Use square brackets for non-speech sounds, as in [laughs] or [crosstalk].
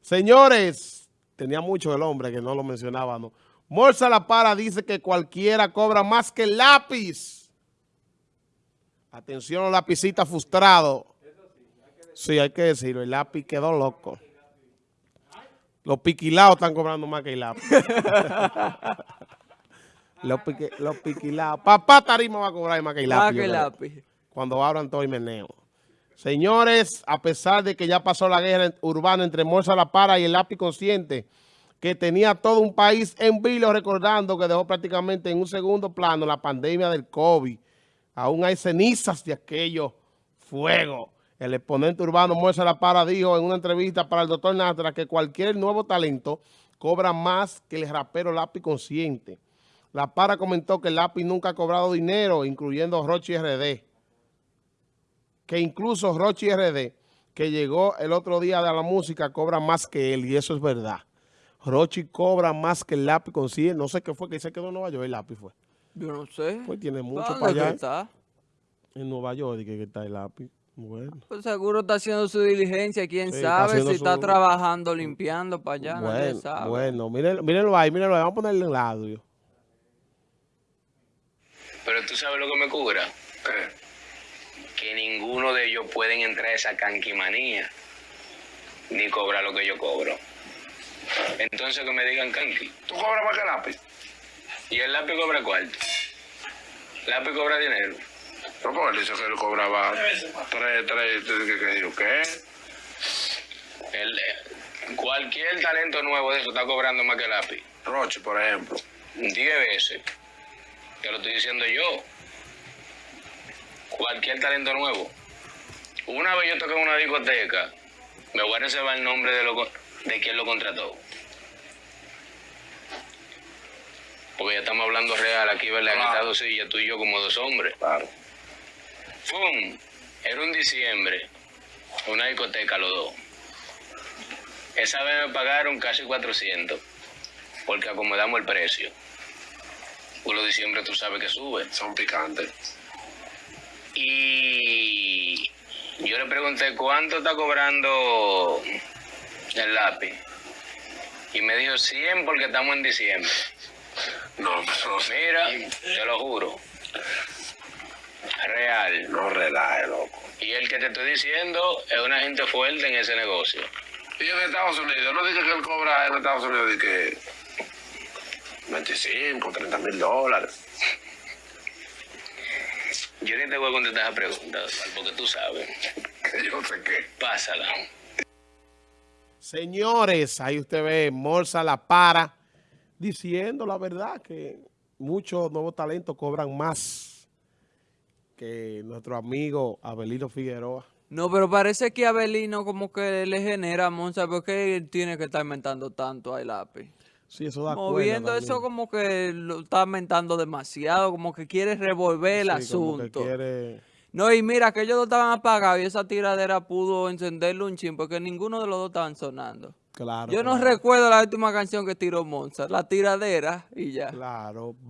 Señores, tenía mucho el hombre que no lo mencionábamos. Morsa La Para dice que cualquiera cobra más que el lápiz. Atención, lapicita frustrado. Sí, hay que decirlo, el lápiz quedó loco. Los piquilados están cobrando más que el lápiz. [laughs] los, piquilados. Papá Tarima va a cobrar más que el lápiz. Más que el lápiz. Cuando abran todo el meneo. Señores, a pesar de que ya pasó la guerra urbana entre Morsa La Para y el lápiz consciente, que tenía todo un país en vilo recordando que dejó prácticamente en un segundo plano la pandemia del COVID. Aún hay cenizas de aquello fuego. El exponente urbano Morsa La Para dijo en una entrevista para el doctor Natra que cualquier nuevo talento cobra más que el rapero lápiz consciente. La Para comentó que el lápiz nunca ha cobrado dinero, incluyendo Rochi RD que incluso Rochi RD, que llegó el otro día de la música, cobra más que él, y eso es verdad. Rochi cobra más que el lápiz consigue, no sé qué fue, que se quedó en Nueva York, el lápiz fue. Yo no sé. Pues tiene mucho para allá. Está? En Nueva York, que, que está el lápiz. Bueno. Pues seguro está haciendo su diligencia, quién sabe si está trabajando, limpiando para allá, bueno, nadie sabe. Bueno, mírenlo, mírenlo ahí, mírenlo ahí, vamos a ponerle el audio. Pero tú sabes lo que me cubra. ¿Qué? Que ninguno de ellos pueden entrar a esa canquimanía ni cobrar lo que yo cobro. Entonces que me digan canqui. ¿Tú cobras más que lápiz? ¿Y el lápiz cobra cuánto? ¿Lápiz cobra dinero? No, pues él dice que él cobraba tres, tres, ¿qué? ¿qué? El, cualquier talento nuevo de eso está cobrando más que lápiz. Roche, por ejemplo. Diez veces. Te lo estoy diciendo yo cualquier talento nuevo. Una vez yo toqué en una discoteca, me voy a reservar el nombre de, lo, de quien lo contrató. Porque ya estamos hablando real aquí, ¿verdad? Claro. En Estados Unidos, tú y yo como dos hombres. Claro. ¡Fum! Era un diciembre, una discoteca los dos. Esa vez me pagaron casi 400, porque acomodamos el precio. Por los diciembre tú sabes que sube. Son picantes. Y yo le pregunté, ¿cuánto está cobrando el lápiz? Y me dijo 100 porque estamos en diciembre. No, no Mira, te lo juro. Real. No relaje, loco. Y el que te estoy diciendo es una gente fuerte en ese negocio. Y en Estados Unidos, no dije que él cobra en Estados Unidos que 25, 30 mil dólares. Yo ni te voy a contestar esa pregunta, porque tú sabes. Yo sé qué. Pásala. Señores, ahí usted ve Morsa La Para diciendo la verdad que muchos nuevos talentos cobran más que nuestro amigo Abelino Figueroa. No, pero parece que Abelino como que le genera, Monza, porque él tiene que estar inventando tanto al lápiz. Sí, eso da Moviendo eso como que lo está aumentando demasiado, como que quiere revolver el asunto. quiere... No, y mira, que ellos dos estaban apagados y esa tiradera pudo encenderle un chin porque ninguno de los dos estaban sonando. Claro. Yo no recuerdo la última canción que tiró Monza, la tiradera y ya. Claro.